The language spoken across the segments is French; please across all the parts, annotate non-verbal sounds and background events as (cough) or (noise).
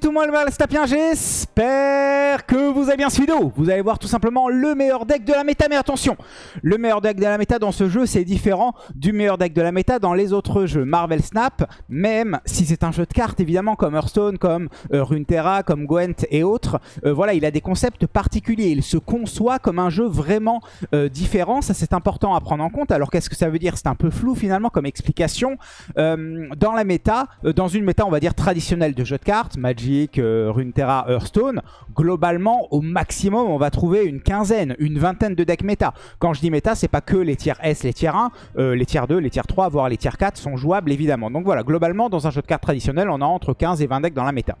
tout le monde, c'est Tapien, j'espère que vous avez bien suivi. Vous allez voir tout simplement le meilleur deck de la méta, mais attention, le meilleur deck de la méta dans ce jeu, c'est différent du meilleur deck de la méta dans les autres jeux. Marvel Snap, même si c'est un jeu de cartes, évidemment, comme Hearthstone, comme euh, Runeterra, comme Gwent et autres, euh, voilà, il a des concepts particuliers. Il se conçoit comme un jeu vraiment euh, différent, ça c'est important à prendre en compte. Alors qu'est-ce que ça veut dire? C'est un peu flou finalement comme explication. dans la méta, dans une méta on va dire traditionnelle de jeu de cartes, Magic, euh, Runeterra, Hearthstone, globalement, au maximum, on va trouver une quinzaine, une vingtaine de decks méta. Quand je dis méta, c'est pas que les tiers S, les tiers 1, euh, les tiers 2, les tiers 3, voire les tiers 4 sont jouables évidemment. Donc voilà, globalement, dans un jeu de cartes traditionnel, on a entre 15 et 20 decks dans la méta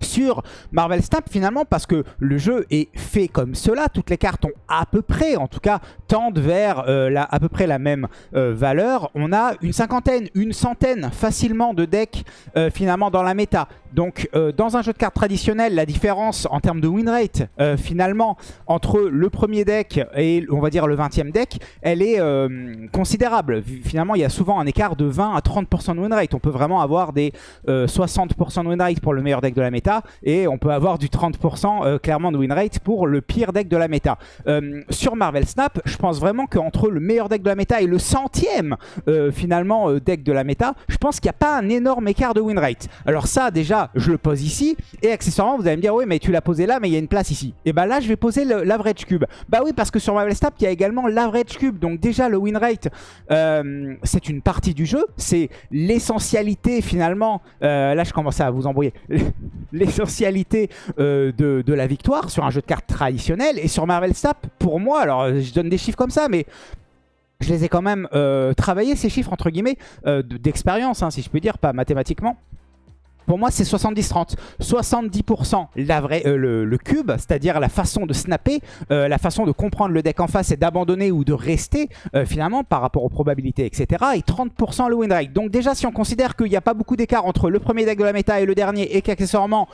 sur Marvel Snap finalement parce que le jeu est fait comme cela. Toutes les cartes ont à peu près, en tout cas, tendent vers euh, à peu près la même euh, valeur. On a une cinquantaine, une centaine facilement de decks euh, finalement dans la méta. Donc dans un jeu de cartes traditionnel, la différence en termes de win rate finalement entre le premier deck et on va dire le 20e deck, elle est considérable. Finalement, il y a souvent un écart de 20 à 30% de win rate. On peut vraiment avoir des 60% de win rate pour le meilleur deck de la méta et on peut avoir du 30% euh, clairement de win rate pour le pire deck de la méta. Euh, sur Marvel Snap, je pense vraiment qu'entre le meilleur deck de la méta et le centième euh, finalement deck de la méta, je pense qu'il n'y a pas un énorme écart de win rate. Alors ça déjà, je le pose ici et accessoirement vous allez me dire oui mais tu l'as posé là mais il y a une place ici. Et bah là je vais poser l'average cube. Bah oui parce que sur Marvel Snap il y a également l'average cube donc déjà le win rate c'est une partie du jeu, c'est l'essentialité finalement, là je commence à vous embrouiller, l'essentialité euh, de, la victoire sur un jeu de cartes traditionnel. Et sur Marvel Snap, pour moi, alors je donne des chiffres comme ça, mais je les ai quand même euh, travaillés, ces chiffres, entre guillemets, euh, d'expérience, hein, si je peux dire, pas mathématiquement. Pour moi, c'est 70-30. 70%, euh, le, cube, c'est-à-dire la façon de snapper, euh, la façon de comprendre le deck en face et d'abandonner ou de rester, euh, finalement, par rapport aux probabilités, etc. Et 30% le win rate. Donc déjà, si on considère qu'il n'y a pas beaucoup d'écart entre le premier deck de la méta et le dernier, et qu'accessoirement,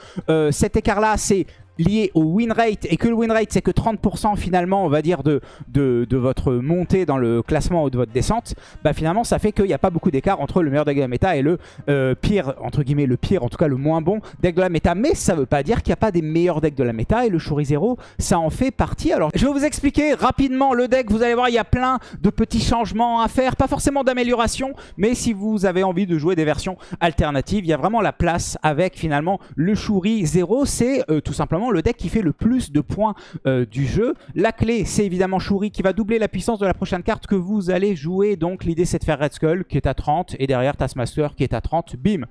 cet écart-là, c'est lié au win rate et que le win rate c'est que 30% finalement on va dire de, de, votre montée dans le classement ou de votre descente, bah finalement ça fait qu'il n'y a pas beaucoup d'écart entre le meilleur deck de la méta et le euh, pire, entre guillemets le pire, en tout cas le moins bon deck de la méta. Mais ça veut pas dire qu'il n'y a pas des meilleurs decks de la méta et le Shuri Zero ça en fait partie. Alors je vais vous expliquer rapidement le deck, vous allez voir il y a plein de petits changements à faire, pas forcément d'amélioration, mais si vous avez envie de jouer des versions alternatives, il y a vraiment la place avec finalement le Shuri Zero, c'est euh, tout simplement le deck qui fait le plus de points euh, du jeu. La clé, c'est évidemment Shuri qui va doubler la puissance de la prochaine carte que vous allez jouer. Donc l'idée, c'est de faire Red Skull qui est à 30 et derrière Taskmaster qui est à 30. Bim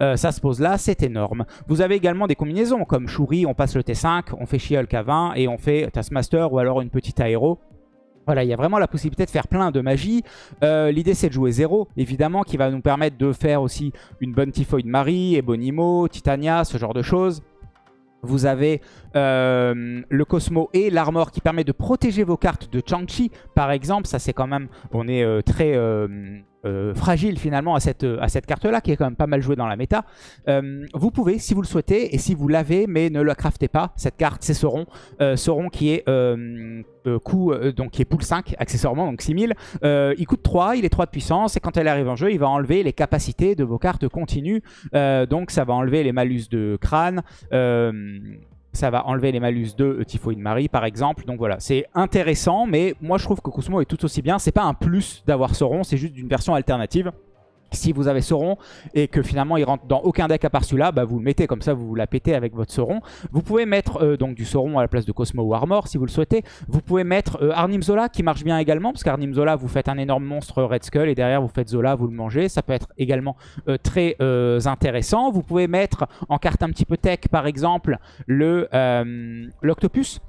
euh, ça se pose là, c'est énorme. Vous avez également des combinaisons comme Shuri, on passe le T5, on fait She-Hulk à 20 et on fait Taskmaster ou alors une petite aéro. Voilà, il y a vraiment la possibilité de faire plein de magie. Euh, l'idée, c'est de jouer 0, évidemment, qui va nous permettre de faire aussi une bonne Typhoid Marie, Ebonimo, Titania, ce genre de choses. Vous avez euh, le Cosmo et l'Armor qui permet de protéger vos cartes de Chang-Chi, par exemple. Ça, c'est quand même... On est euh, très... Euh, euh, fragile finalement à cette, à cette carte-là, qui est quand même pas mal jouée dans la méta. Euh, vous pouvez, si vous le souhaitez, et si vous l'avez, mais ne la craftez pas, cette carte, c'est Sauron. Euh, qui est coût, donc qui est pool 5, accessoirement, donc 6000. il coûte 3, il est 3 de puissance, et quand elle arrive en jeu, il va enlever les capacités de vos cartes continues. donc ça va enlever les malus de crâne, ça va enlever les malus de Typhoid Marie par exemple. Donc voilà, c'est intéressant, mais moi je trouve que Cosmo est tout aussi bien. C'est pas un plus d'avoir Sauron, c'est juste une version alternative si vous avez Sauron et que finalement il rentre dans aucun deck à part celui-là, bah vous le mettez comme ça, vous, la pétez avec votre Sauron. Vous pouvez mettre euh, donc du Sauron à la place de Cosmo ou Armor si vous le souhaitez. Vous pouvez mettre euh, Arnim Zola qui marche bien également parce qu'Arnim Zola vous faites un énorme monstre Red Skull et derrière vous faites Zola, vous le mangez. Ça peut être également euh, très intéressant. Vous pouvez mettre en carte un petit peu tech par exemple le l'Octopus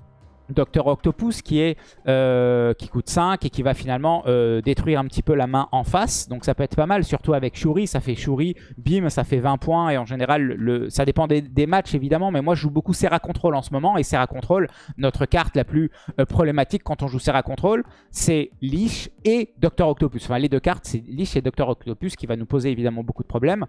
Docteur Octopus qui, est, euh, qui coûte 5 et qui va finalement euh, détruire un petit peu la main en face. Donc ça peut être pas mal, surtout avec Shuri. Ça fait Shuri, bim, ça fait 20 points. Et en général, le, ça dépend des, matchs évidemment. Mais moi, je joue beaucoup Serra Control en ce moment. Et Serra Control, notre carte la plus euh, problématique quand on joue Serra Control, c'est Lich et Docteur Octopus. Enfin, les deux cartes, c'est Lich et Docteur Octopus qui va nous poser évidemment beaucoup de problèmes.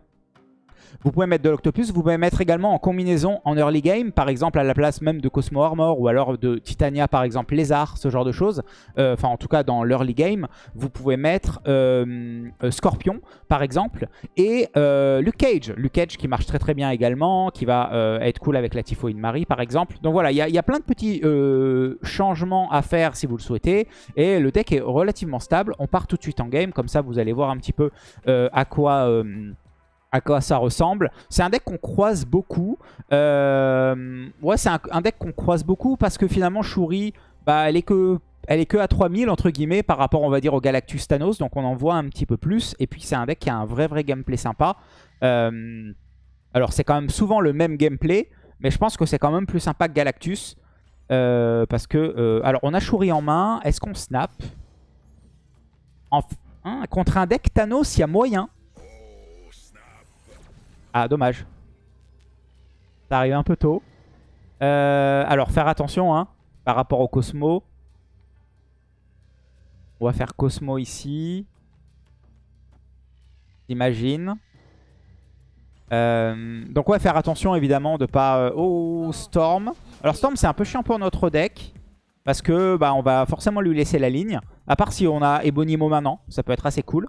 Vous pouvez mettre de l'Octopus, vous pouvez mettre également en combinaison en early game, par exemple à la place même de Cosmo Armor ou alors de Titania par exemple Lézard, ce genre de choses. Euh, enfin en tout cas dans l'early game, vous pouvez mettre euh, euh, Scorpion par exemple et Luke Cage. Luke Cage qui marche très très bien également, qui va être cool avec la Typhoïde Marie par exemple. Donc voilà, il y, a plein de petits changements à faire si vous le souhaitez et le deck est relativement stable. On part tout de suite en game, comme ça vous allez voir un petit peu à quoi à quoi ça ressemble. C'est un deck qu'on croise beaucoup. Euh, ouais, c'est un, deck qu'on croise beaucoup parce que finalement, Shuri, bah, elle est que... À 3000 entre guillemets par rapport on va dire au Galactus Thanos. Donc on en voit un petit peu plus. Et puis c'est un deck qui a un vrai vrai gameplay sympa. Euh, alors c'est quand même souvent le même gameplay mais je pense que c'est quand même plus sympa que Galactus. Euh, parce que alors on a Shuri en main, est-ce qu'on snap? Hein, Contre un deck Thanos il y a moyen ah, dommage. Ça arrive un peu tôt. Euh, alors, faire attention hein, par rapport au Cosmo. On va faire Cosmo ici. J'imagine. Euh, donc ouais, faire attention évidemment de pas... Oh, Storm. Alors Storm, c'est un peu chiant pour notre deck. Parce que bah, on va forcément lui laisser la ligne. À part si on a Ebonimo maintenant. Ça peut être assez cool.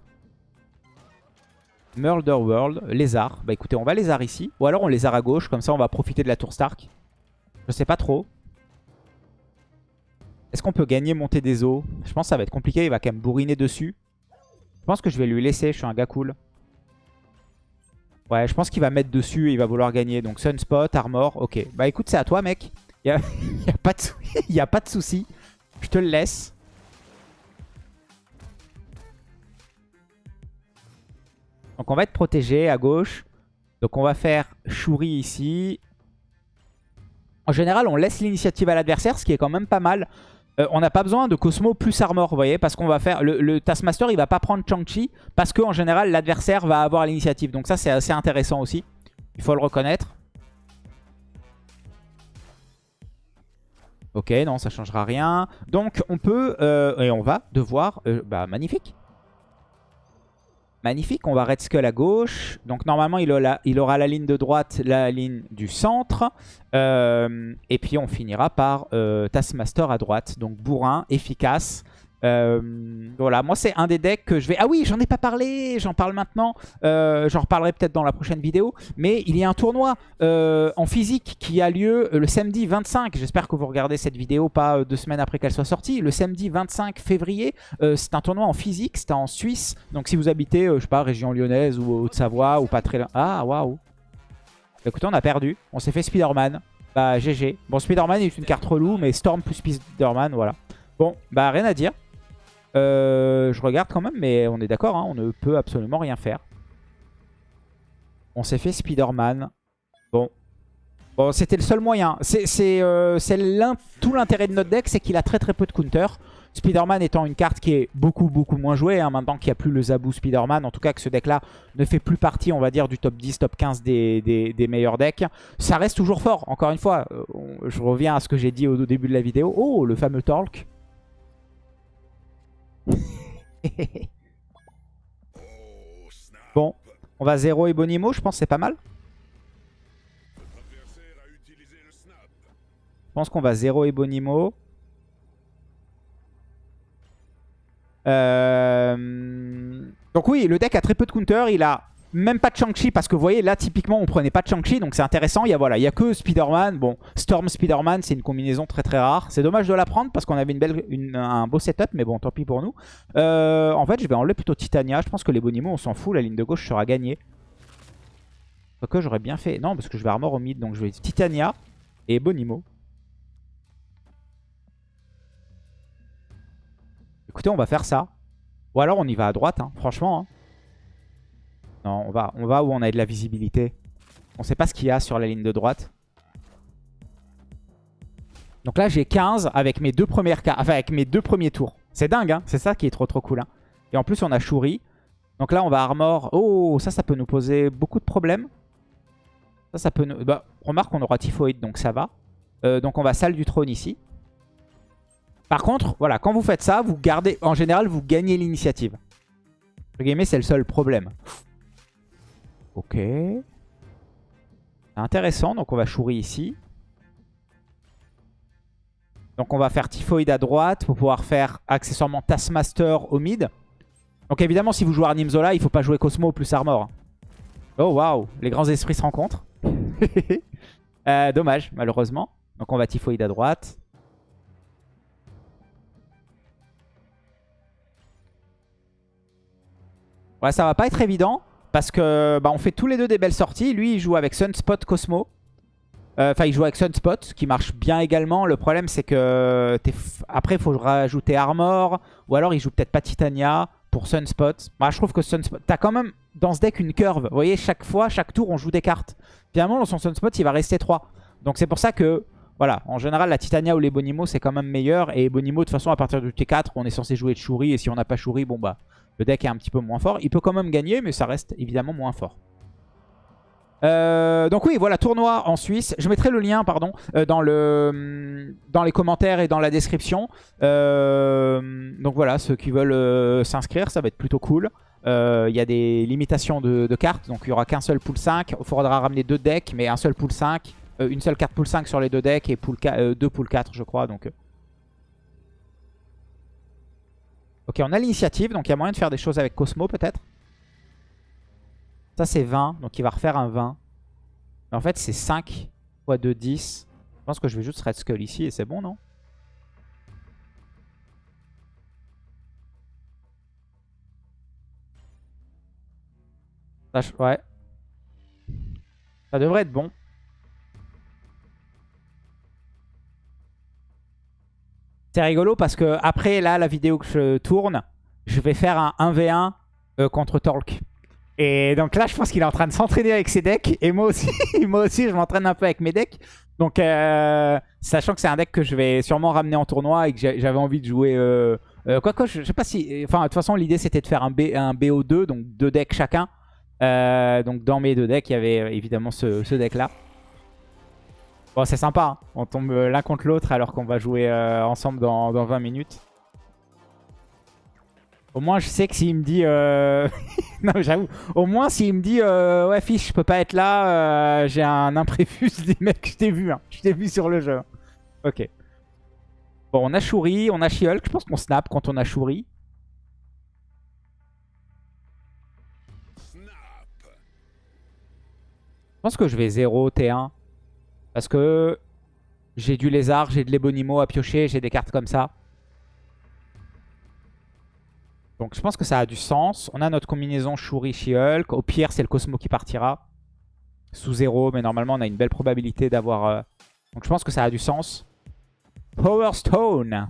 Murder World, lézard. Bah écoutez, on va lézard ici. Ou alors on lézard à gauche, comme ça on va profiter de la tour Stark. Je sais pas trop. Est-ce qu'on peut gagner monter des eaux? Je pense que ça va être compliqué, il va quand même bourriner dessus. Je pense que je vais lui laisser, je suis un gars cool. Ouais, je pense qu'il va mettre dessus et il va vouloir gagner. Donc Sunspot, Armor, ok. Bah écoute, c'est à toi mec. Il n'y (laughs) (laughs) a, pas de souci. Je te le laisse. Donc on va être protégé à gauche. Donc on va faire Shuri ici. En général, on laisse l'initiative à l'adversaire, ce qui est quand même pas mal. Euh, on n'a pas besoin de Cosmo plus Armor, vous voyez, parce qu'on va faire... Le, Taskmaster, il va pas prendre Chang-Chi, parce qu'en général, l'adversaire va avoir l'initiative. Donc ça, c'est assez intéressant aussi. Il faut le reconnaître. Ok, non, ça changera rien. Donc on peut, euh, et on va devoir... Euh, bah, magnifique Magnifique, on va Red Skull à gauche. Donc normalement, il aura, la ligne de droite, la ligne du centre. Euh, et puis on finira par euh, Taskmaster à droite. Donc bourrin, efficace. Euh, voilà, moi c'est un des decks que je vais... Ah oui, j'en ai pas parlé, j'en parle maintenant. Euh, j'en reparlerai peut-être dans la prochaine vidéo. Mais il y a un tournoi euh, en physique qui a lieu le samedi 25. J'espère que vous regardez cette vidéo pas deux semaines après qu'elle soit sortie. Le samedi 25 février, c'est un tournoi en physique, c'est en Suisse. Donc si vous habitez, je sais pas, région lyonnaise ou Haute-Savoie ou pas très loin... Ah, waouh Écoutez, on a perdu. On s'est fait Spider-Man. Bah, GG. Bon, Spider-Man est une carte relou, mais Storm plus Spider-Man, voilà. Bon, bah rien à dire. Euh, je regarde quand même, mais on est d'accord, hein, on ne peut absolument rien faire. On s'est fait Spider-Man. Bon. C'était le seul moyen. C'est euh, tout l'intérêt de notre deck, c'est qu'il a très très peu de counter. Spider-Man étant une carte qui est beaucoup beaucoup moins jouée, hein, maintenant qu'il n'y a plus le Zabou Spider-Man, en tout cas que ce deck-là ne fait plus partie, on va dire, du top 10, top 15 des, des, meilleurs decks. Ça reste toujours fort, encore une fois. Euh, je reviens à ce que j'ai dit au, début de la vidéo. Oh, le fameux Talk. (laughs) bon, on va 0 Ebonimo, je pense c'est pas mal. Je pense qu'on va 0 Ebonimo. Euh... Donc oui, le deck a très peu de counter. Il a même pas de Shang-Chi parce que vous voyez là typiquement on prenait pas de Shang-Chi donc c'est intéressant. Il y a que Spider-Man. Bon, Storm Spider-Man c'est une combinaison très très rare. C'est dommage de la prendre parce qu'on avait une belle, un beau setup mais bon tant pis pour nous. Euh, en fait je vais enlever plutôt Titania. Je pense que les Bonimo on s'en fout. La ligne de gauche sera gagnée. que j'aurais bien fait. Non parce que je vais armor au mid donc je vais Titania et Bonimo. Écoutez on va faire ça. Ou alors on y va à droite hein, franchement. Hein on va, où on a de la visibilité. On sait pas ce qu'il y a sur la ligne de droite. Donc là, j'ai 15 avec mes deux premiers tours. C'est dingue, hein c'est ça qui est trop trop cool. Hein Et en plus, on a Shuri. Donc là, on va armor. Oh, ça, ça peut nous poser beaucoup de problèmes. Ça, peut. Bah, remarque, on aura Typhoïde, donc ça va. Euh, donc on va salle du trône ici. Par contre, voilà, quand vous faites ça, vous gardez... En général, vous gagnez l'initiative. c'est le seul problème. Ok. Intéressant, donc on va Shuri ici. Donc on va faire Typhoid à droite pour pouvoir faire accessoirement Taskmaster au mid. Donc évidemment, si vous jouez Arnimzola, il faut pas jouer Cosmo plus Armor. Oh waouh, les grands esprits se rencontrent. (laughs) Euh, dommage, malheureusement. Donc on va Typhoid à droite. Ouais, ça va pas être évident. Parce que bah, on fait tous les deux des belles sorties. Lui, il joue avec Sunspot Cosmo. Euh, enfin, il joue avec Sunspot, qui marche bien également. Le problème, c'est que après, il faut rajouter Armor. Ou alors, il joue peut-être pas Titania pour Sunspot. Moi, je trouve que Sunspot... T'as quand même dans ce deck une curve. Vous voyez, chaque fois, chaque tour, on joue des cartes. Finalement, dans son Sunspot, il va rester 3. Donc, c'est pour ça que... Voilà, en général, la Titania ou les Bonimo, c'est quand même meilleur. Et Bonimo, de toute façon, à partir du T4, on est censé jouer de Shuri. Et si on n'a pas Shuri, bon bah, le deck est un petit peu moins fort. Il peut quand même gagner, mais ça reste évidemment moins fort. Euh, donc oui, voilà, tournoi en Suisse. Je mettrai le lien, pardon, euh, dans, le, dans les commentaires et dans la description. Euh, donc voilà, ceux qui veulent s'inscrire, ça va être plutôt cool. Il y a des limitations de, cartes, donc il n'y aura qu'un seul pool 5. Il faudra ramener deux decks, mais un seul pool 5. une seule carte pool 5 sur les deux decks et deux pool 4, je crois. Donc Ok, on a l'initiative, donc il y a moyen de faire des choses avec Cosmo peut-être. Ça c'est 20, donc il va refaire un 20. Mais en fait c'est 5 x 2, 10. Je pense que je vais juste Red Skull ici et c'est bon, non? Ouais. Ça devrait être bon. C'est rigolo parce que après là, la vidéo que je tourne, je vais faire un 1v1 euh, contre Torque. Et donc là, je pense qu'il est en train de s'entraîner avec ses decks. Et moi aussi, (laughs) moi aussi je m'entraîne un peu avec mes decks. Donc, euh, sachant que c'est un deck que je vais sûrement ramener en tournoi et que j'avais envie de jouer... Euh, quoi que, je, sais pas si... Enfin, de toute façon, l'idée, c'était de faire un, B, un BO2, donc deux decks chacun. donc, dans mes deux decks, il y avait évidemment ce, deck-là. Bon, c'est sympa. Hein. On tombe euh, l'un contre l'autre alors qu'on va jouer euh, ensemble dans, 20 minutes. Au moins, je sais que s'il me dit... Euh, (laughs) non, j'avoue. Au moins, s'il me dit Ouais, fiche, je peux pas être là. J'ai un imprévu. (laughs) Je dis Mec, je t'ai vu. Hein. Je t'ai vu sur le jeu. Ok. Bon, on a Shuri, on a She-Hulk. Je pense qu'on snap quand on a Shuri. Je pense que je vais 0 T1. Parce que j'ai du lézard, j'ai de l'ébonimo à piocher, j'ai des cartes comme ça. Donc je pense que ça a du sens. On a notre combinaison Shuri She-Hulk. Au pire, c'est le Cosmo qui partira. Sous zéro, mais normalement on a une belle probabilité d'avoir... Euh, donc je pense que ça a du sens. Power Stone.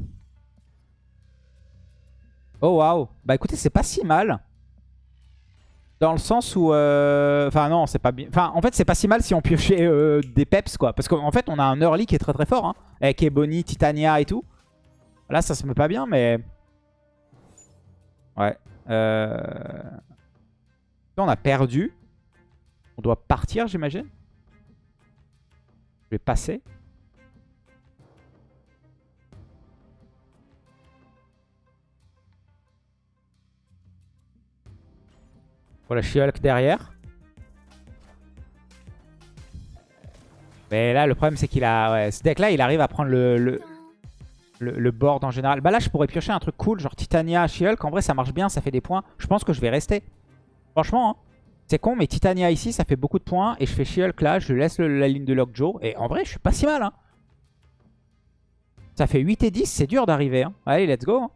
Oh waouh. Bah écoutez, c'est pas si mal. Dans le sens où... Euh, enfin non, c'est pas bien... Enfin en fait c'est pas si mal si on piochait euh, des peps quoi. Parce qu'en fait on a un early qui est très très fort. Hein, avec Ebony, Titania et tout. Là ça se met pas bien mais... Ouais. Euh... on a perdu. On doit partir j'imagine. Je vais passer. Voilà, She-Hulk derrière. Mais là, le problème, c'est qu'il a... Ouais, ce deck-là, il arrive à prendre le, le, board en général. Bah là, je pourrais piocher un truc cool, genre Titania, She-Hulk. En vrai, ça marche bien, ça fait des points. Je pense que je vais rester. Franchement, hein. c'est con, mais Titania ici, ça fait beaucoup de points. Et je fais She-Hulk là, je laisse la ligne de Lockjaw. Et en vrai, je suis pas si mal. Hein. Ça fait 8 et 10, c'est dur d'arriver. Hein. Allez, let's go. Hein.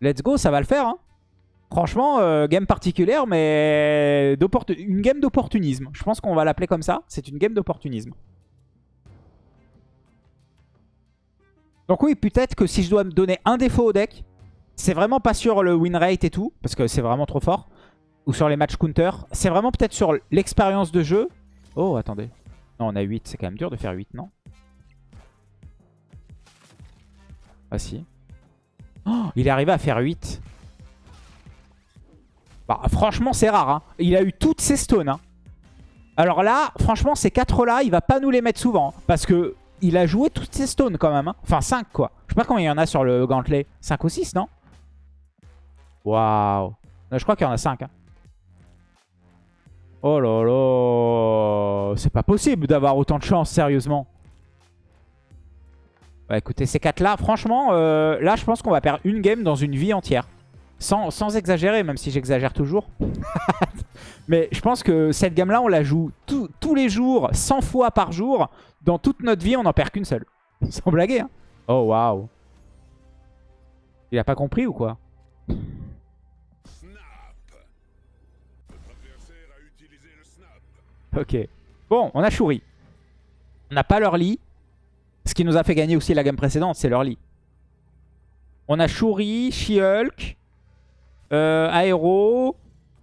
Let's go, ça va le faire. Hein. Franchement, euh, game particulière, mais une game d'opportunisme. Je pense qu'on va l'appeler comme ça. C'est une game d'opportunisme. Donc oui, peut-être que si je dois me donner un défaut au deck, c'est vraiment pas sur le win rate et tout, parce que c'est vraiment trop fort. Ou sur les match counter. C'est vraiment peut-être sur l'expérience de jeu. Oh, attendez. Non, on a 8. C'est quand même dur de faire 8, non? Ah si. Oh, il est arrivé à faire 8. Bah, franchement, c'est rare. Hein. Il a eu toutes ses stones. Hein. Alors là, franchement, ces 4-là, il va pas nous les mettre souvent. Hein, parce que il a joué toutes ses stones quand même. Enfin, 5 quoi. Je sais pas combien il y en a sur le gantelet. 5 ou 6, non? Waouh. Je crois qu'il y en a 5. Oh là là. C'est pas possible d'avoir autant de chance, sérieusement. Bah écoutez, ces quatre là, franchement, euh, là je pense qu'on va perdre une game dans une vie entière. Sans, sans exagérer, même si j'exagère toujours. (laughs) Mais je pense que cette gamme là, on la joue tous les jours, 100 fois par jour. Dans toute notre vie, on n'en perd qu'une seule. (laughs) Sans blaguer, hein. Oh waouh. Il a pas compris ou quoi? Ok. Bon, on a Shuri. On n'a pas leur lit. Ce qui nous a fait gagner aussi la gamme précédente, c'est leur lit. On a Shuri, She-Hulk, euh, Aero.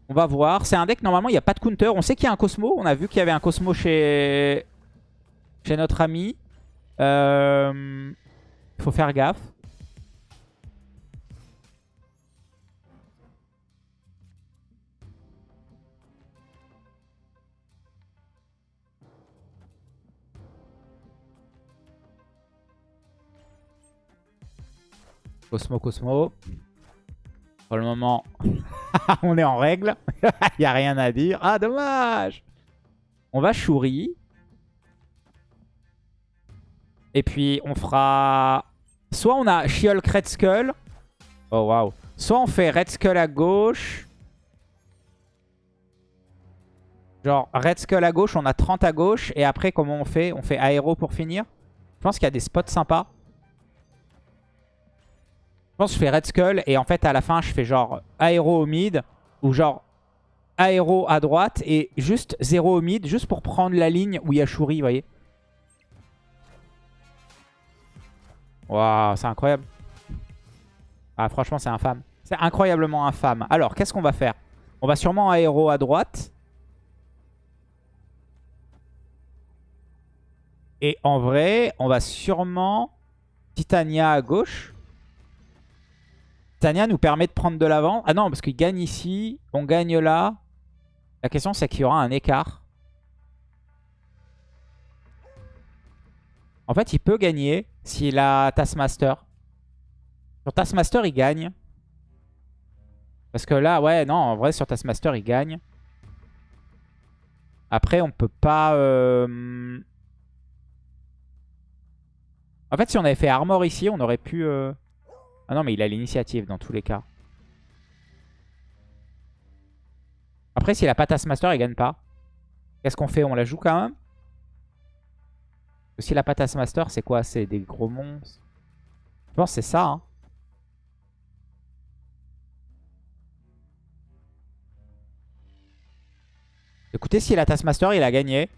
On va voir. C'est un deck, normalement, il n'y a pas de counter. On sait qu'il y a un Cosmo. On a vu qu'il y avait un Cosmo chez, chez notre ami. Il euh, faut faire gaffe. Cosmo, Cosmo. Pour le moment, (laughs) on est en règle. (laughs) Il n'y a rien à dire. Ah, dommage On va Shuri. Et puis, on fera... Soit on a She-Hulk Red Skull. Oh, waouh. Soit on fait Red Skull à gauche. Genre, Red Skull à gauche, on a 30 à gauche. Et après, comment on fait? On fait Aéro pour finir? Je pense qu'il y a des spots sympas. Je pense que je fais Red Skull et en fait à la fin je fais genre aéro au mid ou genre aéro à droite et juste 0 au mid juste pour prendre la ligne où il y a Shuri, vous voyez. Waouh, c'est incroyable. Ah franchement c'est infâme. C'est incroyablement infâme. Alors qu'est-ce qu'on va faire? On va sûrement aéro à droite. Et en vrai, on va sûrement Titania à gauche. Tania nous permet de prendre de l'avant. Ah non, parce qu'il gagne ici, on gagne là. La question, c'est qu'il y aura un écart. En fait, il peut gagner s'il a Taskmaster. Sur Taskmaster, il gagne. Parce que là, ouais, non, en vrai, sur Taskmaster, il gagne. Après, on peut pas... Euh, en fait, si on avait fait Armor ici, on aurait pu... Euh, ah non, mais il a l'initiative dans tous les cas. Après, s'il a pas Taskmaster, il gagne pas. Qu'est-ce qu'on fait? On la joue quand même? S'il a pas Taskmaster, c'est quoi? C'est des gros monstres Je pense c'est ça. Hein. Écoutez, s'il a Taskmaster, il a gagné.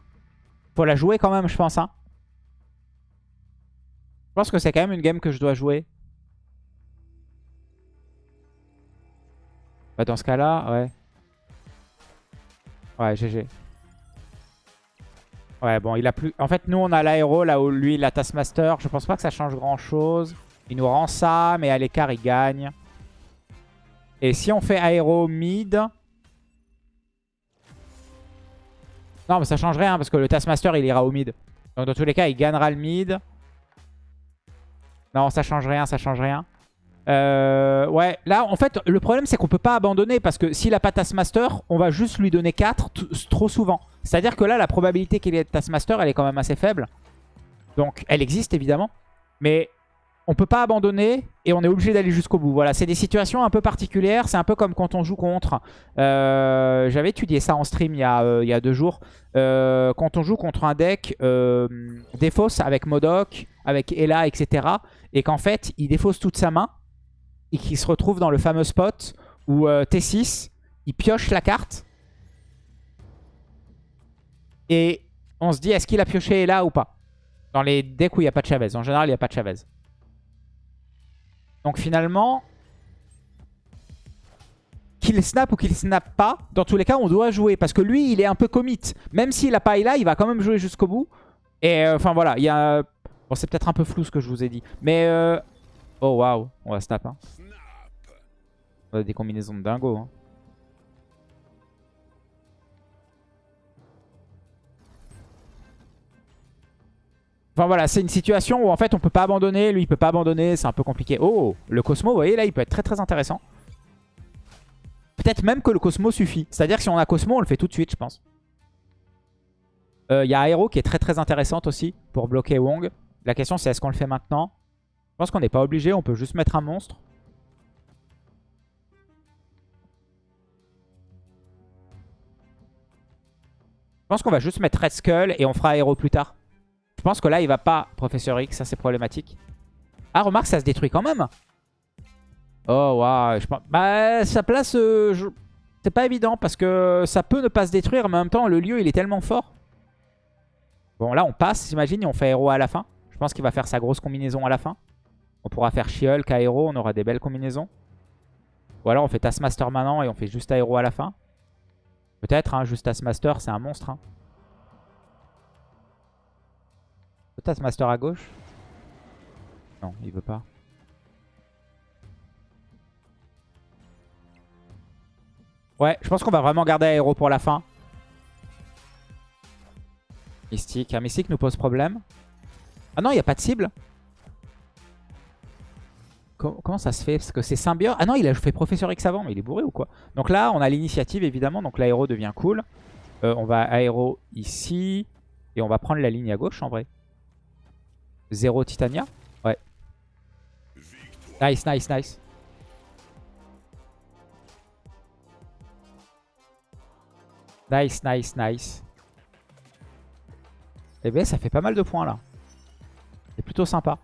Faut la jouer quand même, je pense. Hein. Je pense que c'est quand même une game que je dois jouer. Bah dans ce cas-là, ouais. Ouais, GG. Ouais, bon, il a plus... En fait, nous, on a l'aéro, là où lui, il a Taskmaster. Je pense pas que ça change grand-chose. Il nous rend ça, mais à l'écart, il gagne. Et si on fait aéro mid... Non, mais ça change rien, parce que le Taskmaster, il ira au mid. Donc, dans tous les cas, il gagnera le mid. Non, ça change rien, ça change rien. Euh, ouais, là en fait le problème c'est qu'on peut pas abandonner parce que s'il a pas Taskmaster, on va juste lui donner 4 trop souvent. C'est-à-dire que là la probabilité qu'il ait Taskmaster elle est quand même assez faible. Donc elle existe évidemment, mais on peut pas abandonner et on est obligé d'aller jusqu'au bout. Voilà, c'est des situations un peu particulières, c'est un peu comme quand on joue contre... Euh, j'avais étudié ça en stream il y a, euh, il y a deux jours. quand on joue contre un deck défausse avec Modoc, avec Ella, etc. Et qu'en fait il défausse toute sa main et qui se retrouve dans le fameux spot où euh, T6, il pioche la carte. Et on se dit, est-ce qu'il a pioché là ou pas? Dans les decks où il n'y a pas de Chavez. En général, il n'y a pas de Chavez. Donc finalement, qu'il snap ou qu'il snap pas, dans tous les cas, on doit jouer. Parce que lui, il est un peu commit. Même s'il a pas là, il va quand même jouer jusqu'au bout. Et euh, enfin voilà, il y a... Bon, c'est peut-être un peu flou ce que je vous ai dit. Mais... Euh... Oh waouh, on va snap. Hein. On a des combinaisons de dingo. Hein. Enfin voilà, c'est une situation où en fait on peut pas abandonner, lui il peut pas abandonner, c'est un peu compliqué. Oh, le Cosmo, vous voyez là, il peut être très très intéressant. Peut-être même que le Cosmo suffit. C'est-à-dire que si on a Cosmo, on le fait tout de suite, je pense. Il y a Aero qui est très très intéressante aussi pour bloquer Wong. La question c'est est-ce qu'on le fait maintenant? Je pense qu'on n'est pas obligé, on peut juste mettre un monstre. Pense qu'on va juste mettre Red Skull et on fera Aero plus tard. Je pense que là il va pas Professeur X, ça c'est problématique. Ah remarque ça se détruit quand même Oh waouh, je pense... Bah sa place, euh, c'est pas évident parce que ça peut ne pas se détruire, mais en même temps le lieu il est tellement fort. Bon là on passe, j'imagine, et on fait héros à la fin. Je pense qu'il va faire sa grosse combinaison à la fin. On pourra faire She-Hulk à héros, on aura des belles combinaisons. Ou alors on fait Taskmaster maintenant et on fait juste aéro à la fin. Peut-être, hein, juste Taskmaster, c'est un monstre. Hein. Taskmaster à gauche Non, il veut pas. Ouais, je pense qu'on va vraiment garder aéro pour la fin. Mystique. Un mystique nous pose problème. Ah non, il n'y a pas de cible. Comment ça se fait? Parce que c'est Symbior. Ah non, il a fait Professeur X avant, mais il est bourré ou quoi? Donc là, on a l'initiative évidemment. Donc l'aéro devient cool. Euh, on va aéro ici. Et on va prendre la ligne à gauche en vrai. Zéro Titania? Ouais. Nice, nice, nice. Nice, nice, nice. Eh bien, ça fait pas mal de points là. C'est plutôt sympa.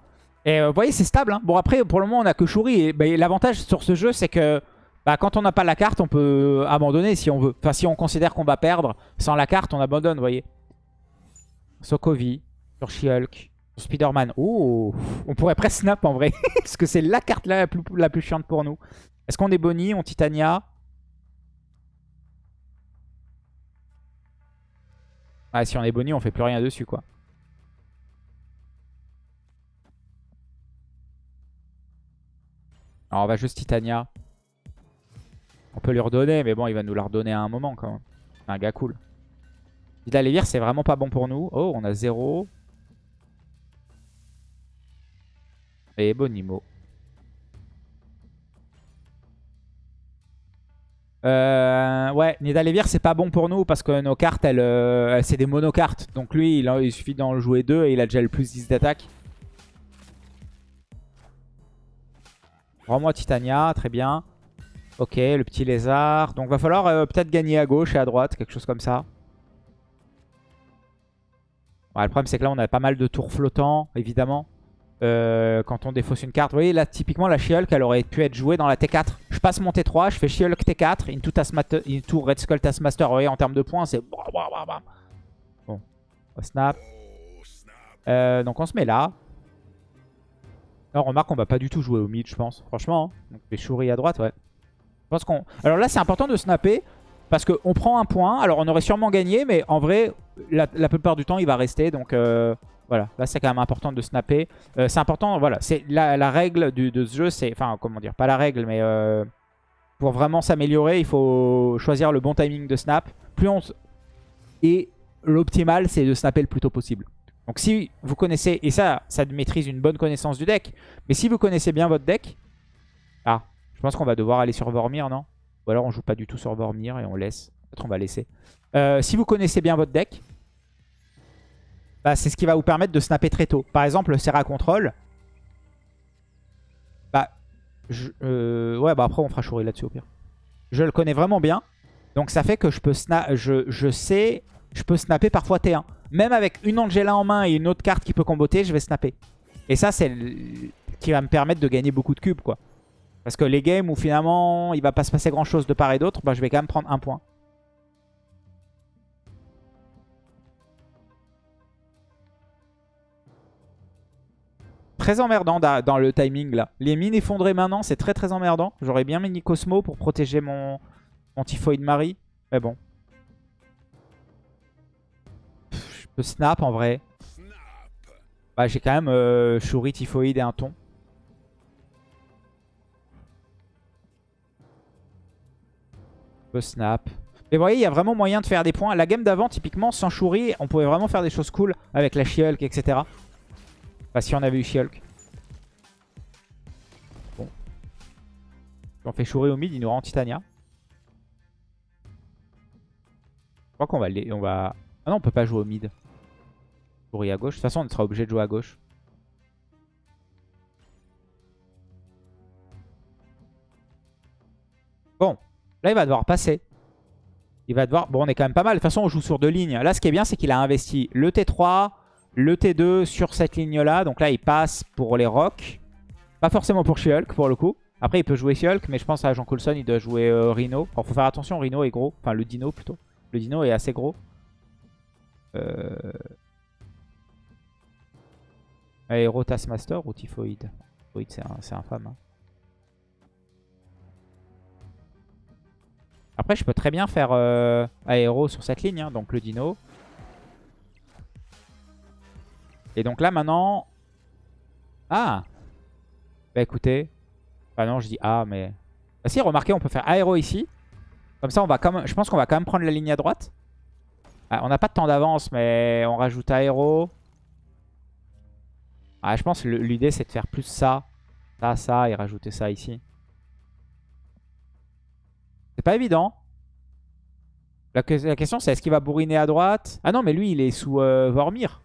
Et euh, vous voyez, c'est stable. Hein. Bon, après, pour le moment, on a que Shuri. Et bah, l'avantage sur ce jeu, c'est que bah, quand on n'a pas la carte, on peut abandonner si on veut. Enfin, si on considère qu'on va perdre, sans la carte, on abandonne, vous voyez. Sokovi, sur She-Hulk, Spider-Man. Oh, on pourrait presque snap en vrai. (laughs) Parce que c'est la carte la plus, la plus chiante pour nous. Est-ce qu'on est Bonnie, on Titania? Ah, si on est Bonnie, on fait plus rien dessus, quoi. Alors, on va juste Titania. On peut lui redonner, mais bon, il va nous la redonner à un moment, quand même. Un gars cool. Vidal c'est vraiment pas bon pour nous. Oh, on a 0. Et Bonimo. Euh, ouais, Nidalévir c'est pas bon pour nous parce que nos cartes, euh, c'est des monocartes. Donc lui, il, il suffit d'en jouer deux et il a déjà le plus 10 d'attaque. Rends-moi Titania, très bien. Ok, le petit lézard. Donc va falloir euh, peut-être gagner à gauche et à droite, quelque chose comme ça. le problème c'est que là on a pas mal de tours flottants, évidemment. Euh, quand on défausse une carte. Vous voyez, là, typiquement, la She-Hulk, elle aurait pu être jouée dans la T4. Je passe mon T3, je fais She-Hulk T4, into, into Red Skull Taskmaster. Vous voyez, en termes de points, c'est... Bon, on snap. Euh, donc on se met là. Alors, remarque, on va pas du tout jouer au mid, je pense. Franchement, hein. Donc, les Shuri à droite, ouais. Qu'on... Alors là, c'est important de snapper. Parce qu'on prend un point. Alors, on aurait sûrement gagné. Mais en vrai, la, plupart du temps, il va rester. Donc... Euh... Voilà, là c'est quand même important de snapper. Euh, c'est important, voilà, c'est la, règle de ce jeu, c'est, enfin comment dire, pas la règle, mais euh, pour vraiment s'améliorer, il faut choisir le bon timing de snap. Plus on... Et l'optimal, c'est de snapper le plus tôt possible. Donc si vous connaissez, et ça, ça maîtrise une bonne connaissance du deck, mais si vous connaissez bien votre deck, ah, je pense qu'on va devoir aller sur Vormir, non? Ou alors on joue pas du tout sur Vormir et on laisse. Peut-être on va laisser. Euh, si vous connaissez bien votre deck, bah, c'est ce qui va vous permettre de snapper très tôt. Par exemple, le Serra Control. Bah, euh, ouais, bah après on fera chourir là-dessus au pire. Je le connais vraiment bien. Donc ça fait que je peux snap, je, sais, je peux snapper parfois T1. Même avec une Angela en main et une autre carte qui peut comboter, je vais snapper. Et ça, c'est qui va me permettre de gagner beaucoup de cubes, quoi. Parce que les games où finalement il va pas se passer grand chose de part et d'autre, bah, je vais quand même prendre un point. très emmerdant dans le timing là. Les mines effondrées maintenant, c'est très très emmerdant. J'aurais bien mis Cosmo pour protéger mon, mon Typhoid Marie. Mais bon. Peux snap en vrai. Bah, J'ai quand même euh, Shuri, Typhoid et un ton. Peux snap. Mais vous voyez, il y a vraiment moyen de faire des points. La game d'avant, typiquement, sans Shuri, on pouvait vraiment faire des choses cool avec la She-Hulk, etc. Bah si on avait eu She-Hulk. Bon. on fait chourer au mid, il nous rend Titania. Je crois qu'on va, on va Ah non, on peut pas jouer au mid. À gauche. De toute façon, on sera obligé de jouer à gauche. Bon, là il va devoir passer. Il va devoir... Bon, on est quand même pas mal. De toute façon, on joue sur deux lignes. Là, ce qui est bien, c'est qu'il a investi le T3, le T2 sur cette ligne-là. Donc là, il passe pour les rocks. Pas forcément pour She-Hulk, pour le coup. Après, il peut jouer She-Hulk, mais je pense à Jean Coulson, il doit jouer euh, Rhino. Alors, faut faire attention, Rhino est gros. Enfin, le Dino, plutôt. Le Dino est assez gros. Euh... Aéro Taskmaster ou Typhoid? Typhoid, c'est infâme. Hein. Après, je peux très bien faire euh, aéro sur cette ligne, hein, donc le dino. Et donc là, maintenant... Ah Bah écoutez... Bah non, je dis ah, mais... Bah si, remarquez, on peut faire aéro ici. Comme ça, on va quand même... je pense qu'on va quand même prendre la ligne à droite. Ah, on n'a pas de temps d'avance, mais on rajoute aéro. Ah, je pense que l'idée, c'est de faire plus ça, ça, ça, et rajouter ça ici. C'est pas évident. La, question c'est est-ce qu'il va bourriner à droite? Ah non mais lui il est sous euh, Vormir.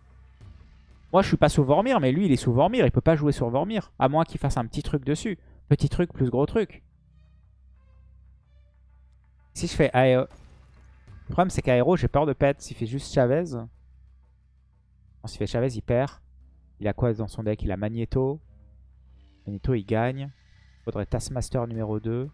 Moi je suis pas sous Vormir mais lui il est sous Vormir. Il peut pas jouer sur Vormir. À moins qu'il fasse un petit truc dessus. Petit truc plus gros truc. Si je fais Aéro... Le problème c'est qu'Aéro j'ai peur de pet. S'il fait juste Chavez. S'il fait Chavez il perd. Il a quoi dans son deck? Il a Magneto. Magneto il gagne. Il faudrait Taskmaster numéro 2.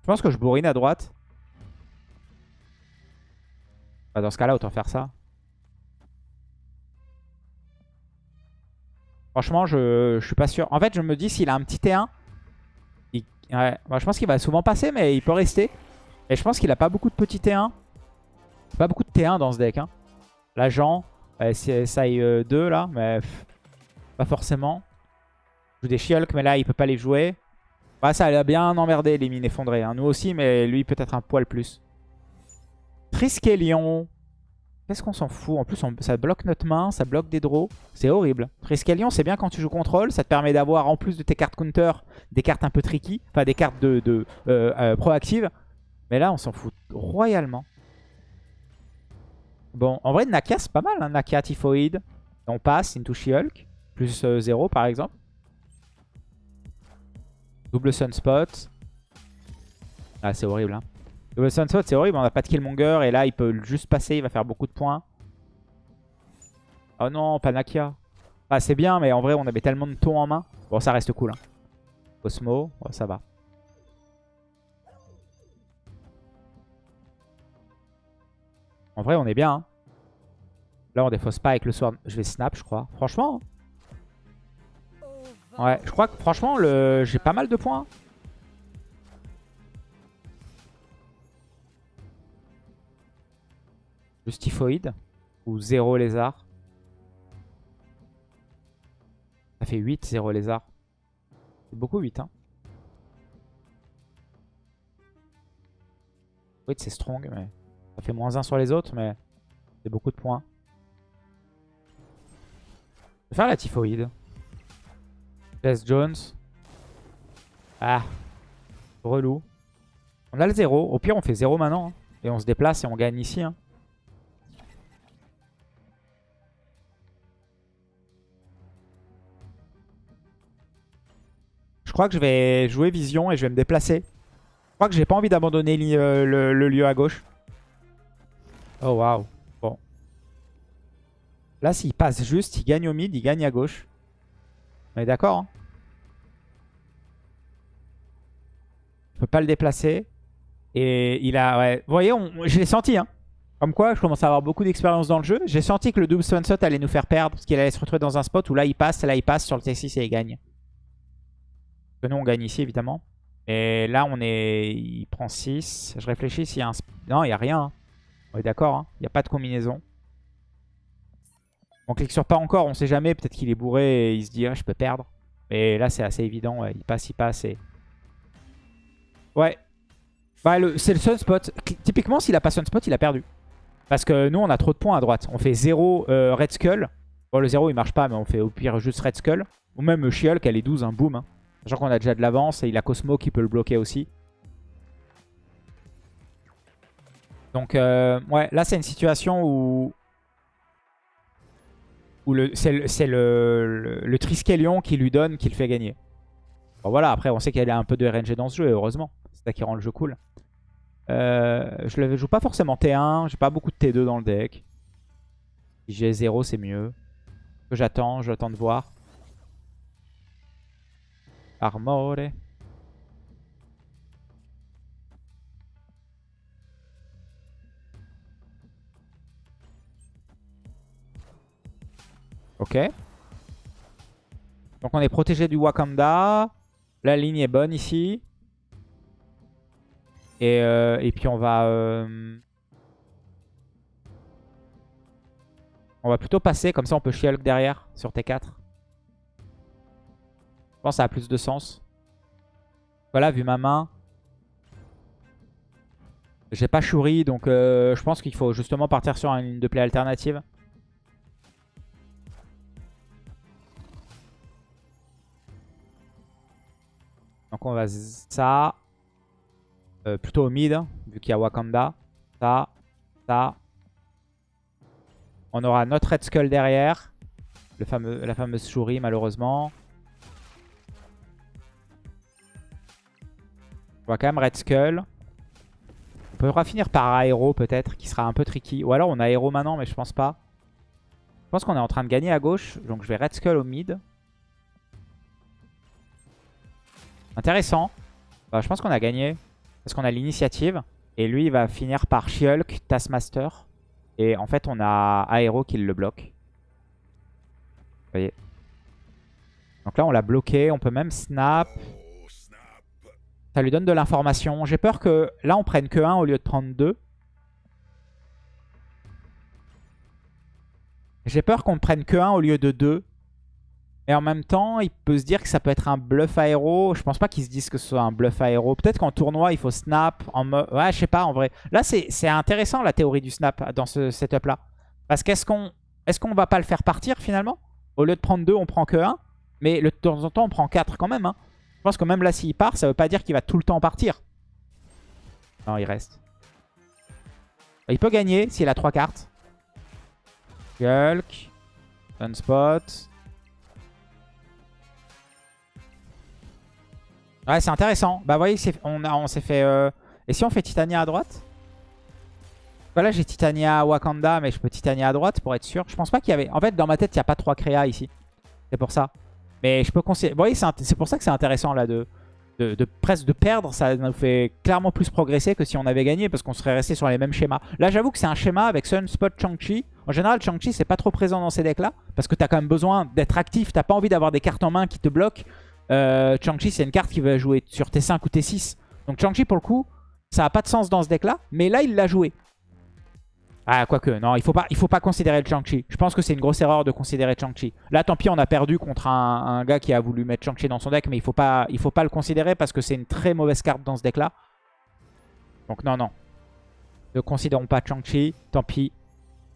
Je pense que je bourrine à droite. Bah, dans ce cas-là, autant faire ça. Franchement, je, suis pas sûr. En fait, je me dis, s'il a un petit T1, bah, je pense qu'il va souvent passer, mais il peut rester. Et je pense qu'il a pas beaucoup de petits T1. Pas beaucoup de T1 dans ce deck. Hein. L'agent, CSI 2 là, mais pas forcément. Je joue des Shulk, mais là, il peut pas les jouer. Bah, ça a bien emmerdé les mines effondrées. Hein. Nous aussi, mais lui peut-être un poil plus. Triskelion. Qu'est-ce qu'on s'en fout? En plus, ça bloque notre main, ça bloque des draws. C'est horrible. Triskelion, c'est bien quand tu joues contrôle. Ça te permet d'avoir, en plus de tes cartes counter, des cartes un peu tricky. Enfin, des cartes de, de euh, euh, proactives. Mais là, on s'en fout royalement. Bon, en vrai, Nakia, c'est pas mal. Hein. Nakia, Typhoid. On passe into She-Hulk. Plus 0, euh, par exemple. Double Sunspot. Ah, c'est horrible. Hein. Double Sunspot, c'est horrible. On n'a pas de Killmonger. Et là, il peut juste passer. Il va faire beaucoup de points. Oh non, Panakia. Ah, c'est bien, mais en vrai, on avait tellement de tons en main. Bon, ça reste cool. Hein. Osmo, ça va. En vrai, on est bien. Hein. Là, on défausse pas avec le sword. Je vais snap, je crois. Franchement. Hein. Ouais, je crois que franchement, le... j'ai pas mal de points. Justifoid ou 0 lézard. Ça fait 8, 0 lézard. C'est beaucoup 8, hein. Oui, c'est strong, mais ça fait moins 1 sur les autres, mais c'est beaucoup de points. Je vais faire la typhoïde. Jess Jones. Ah. Relou. On a le 0. Au pire, on fait 0 maintenant. Hein. Et on se déplace et on gagne ici. Hein. Je crois que je vais jouer Vision et je vais me déplacer. Je crois que j'ai pas envie d'abandonner euh, le, lieu à gauche. Oh waouh. Bon. Là, s'il passe juste, il gagne au mid, il gagne à gauche. On est d'accord hein? Je peux pas le déplacer. Et il a... Ouais. Vous voyez, je l'ai senti. Hein. Comme quoi, je commence à avoir beaucoup d'expérience dans le jeu. J'ai senti que le double sunset allait nous faire perdre. Parce qu'il allait se retrouver dans un spot où là, il passe, là, il passe sur le T6 et il gagne. Que nous, on gagne ici, évidemment. Et là, on est... Il prend 6. Je réfléchis s'il y a un... Non, il n'y a rien. Hein. On est d'accord. Hein. Il n'y a pas de combinaison. On clique sur pas encore, on sait jamais. Peut-être qu'il est bourré et il se dit ah, je peux perdre. Mais là, c'est assez évident. Il passe, il passe. Et... Ouais. Bah, c'est le sunspot. Typiquement, s'il a pas sunspot, il a perdu. Parce que nous, on a trop de points à droite. On fait 0 euh, Red Skull. Bon, le 0, il marche pas, mais on fait au pire juste Red Skull. Ou même Shield, elle est 12, un boom. Hein. Sachant qu'on a déjà de l'avance et il a Cosmo qui peut le bloquer aussi. Donc, euh, ouais, là, c'est une situation où... où c'est le, le, Triskelion qui lui donne, qui le fait gagner. Bon, voilà, après, on sait qu'il y a un peu de RNG dans ce jeu, heureusement. C'est ça qui rend le jeu cool. Euh, je ne joue pas forcément T1, j'ai pas beaucoup de T2 dans le deck. Si j'ai 0, c'est mieux. J'attends, j'attends de voir. Armore. Ok. Donc on est protégé du Wakanda. La ligne est bonne ici. Et, euh, et puis on va... Euh, on va plutôt passer, comme ça on peut She-Hulk derrière sur T4. Je pense que ça a plus de sens. Voilà, vu ma main. J'ai pas Shuri, donc euh, je pense qu'il faut justement partir sur une ligne de play alternative. Donc on va ça. Euh, plutôt au mid, vu qu'il y a Wakanda. Ça, ça. On aura notre Red Skull derrière. Le fameux, la fameuse Shuri, malheureusement. On va quand même Red Skull. On pourra finir par Aero peut-être, qui sera un peu tricky. Ou alors on a Aero maintenant, mais je pense pas. Je pense qu'on est en train de gagner à gauche. Donc je vais Red Skull au mid. Intéressant. Bah, je pense qu'on a gagné. Parce qu'on a l'initiative. Et lui, il va finir par She-Hulk, Taskmaster. Et en fait, on a Aero qui le bloque. Vous voyez. Donc là, on l'a bloqué. On peut même snap. Ça lui donne de l'information. J'ai peur que là, on prenne que 1 au lieu de prendre 2. J'ai peur qu'on prenne que 1 au lieu de 2. Et en même temps, il peut se dire que ça peut être un bluff aéro. Je pense pas qu'il se dise que ce soit un bluff aéro. Peut-être qu'en tournoi, il faut snap. Ouais, je sais pas, en vrai. Là, c'est intéressant, la théorie du snap dans ce setup-là. Parce qu'est-ce qu'on est va pas le faire partir, finalement? Au lieu de prendre 2, on prend que 1. Mais de temps en temps, on prend 4 quand même. Hein. Je pense que même là, s'il part, ça veut pas dire qu'il va tout le temps partir. Non, il reste. Il peut gagner s'il a 3 cartes. Hulk. Sunspot. Ouais, c'est intéressant. Bah, vous voyez, on, on s'est fait... Euh, et si on fait Titania à droite? Voilà, j'ai Titania Wakanda, mais je peux Titania à droite pour être sûr. Je pense pas qu'il y avait... En fait, dans ma tête, il n'y a pas trois créas ici. C'est pour ça. Mais je peux considérer... Vous voyez, c'est pour ça que c'est intéressant, là, de, de, presque de perdre. Ça nous fait clairement plus progresser que si on avait gagné, parce qu'on serait resté sur les mêmes schémas. Là, j'avoue que c'est un schéma avec Sunspot, Chang-Chi. En général, Chang-Chi, c'est pas trop présent dans ces decks-là, parce que t'as quand même besoin d'être actif. T'as pas envie d'avoir des cartes en main qui te bloquent. Euh, Chang-Chi, c'est une carte qui va jouer sur T5 ou T6. Donc Chang-Chi, pour le coup, ça n'a pas de sens dans ce deck-là. Mais là, il l'a joué. Ah, quoique, non, il faut faut pas considérer le Chang-Chi. Je pense que c'est une grosse erreur de considérer Chang-Chi. Là, tant pis, on a perdu contre un, gars qui a voulu mettre Chang-Chi dans son deck, mais il faut faut pas le considérer parce que c'est une très mauvaise carte dans ce deck-là. Donc non, non. Ne considérons pas Chang-Chi, tant pis.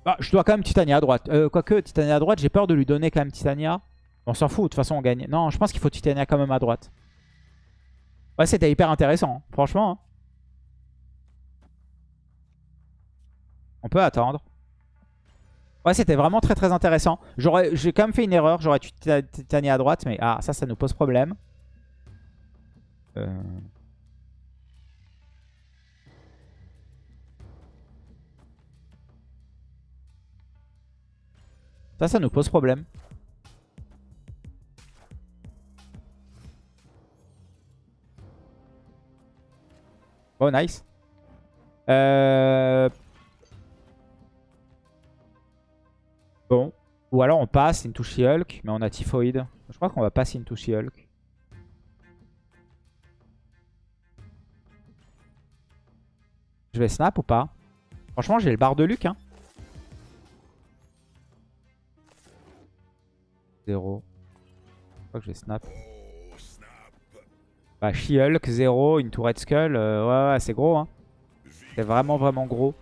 Ah, je dois quand même Titania à droite. Euh, quoique, Titania à droite, j'ai peur de lui donner quand même Titania. On s'en fout, de toute façon on gagne. Non, je pense qu'il faut Titania quand même à droite. Ouais, c'était hyper intéressant, hein. franchement. Hein. On peut attendre. Ouais, c'était vraiment très très intéressant. J'ai quand même fait une erreur, j'aurais tué Titania à droite, mais ah, ça, ça nous pose problème. Euh. Ça, ça nous pose problème. Oh, nice. Euh, bon. Ou alors on passe into She-Hulk, mais on a Typhoid. Je crois qu'on va passer into She-Hulk. Je vais snap ou pas? Franchement, j'ai le bar de Luc. Hein. Zéro. Je crois que je vais snap. Bah, She-Hulk, 0, une Red Skull. Euh, ouais, c'est gros. Hein. C'est vraiment, vraiment gros.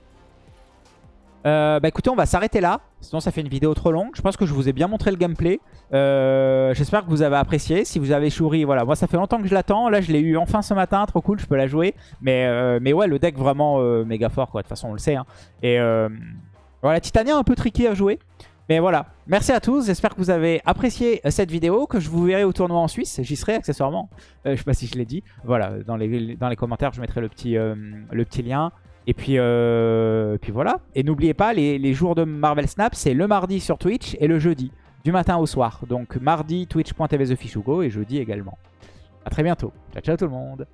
Euh, bah écoutez, on va s'arrêter là Sinon, ça fait une vidéo trop longue. Je pense que je vous ai bien montré le gameplay. Euh, j'espère que vous avez apprécié. Si vous avez Shuri, voilà. Moi, ça fait longtemps que je l'attends. Là, je l'ai eu enfin ce matin. Trop cool, je peux la jouer. Mais, mais ouais, le deck vraiment méga fort, quoi. De toute façon, on le sait. Hein. Et voilà, Titania un peu tricky à jouer. Mais voilà, merci à tous, j'espère que vous avez apprécié cette vidéo, que je vous verrai au tournoi en Suisse, j'y serai accessoirement, je sais pas si je l'ai dit, voilà, dans les, les commentaires je mettrai le petit, petit lien, et puis, euh, puis voilà. Et n'oubliez pas, les, jours de Marvel Snap, c'est le mardi sur Twitch et le jeudi, du matin au soir. Donc mardi, twitch.tv TheFishugo et jeudi également. A très bientôt. Ciao, ciao tout le monde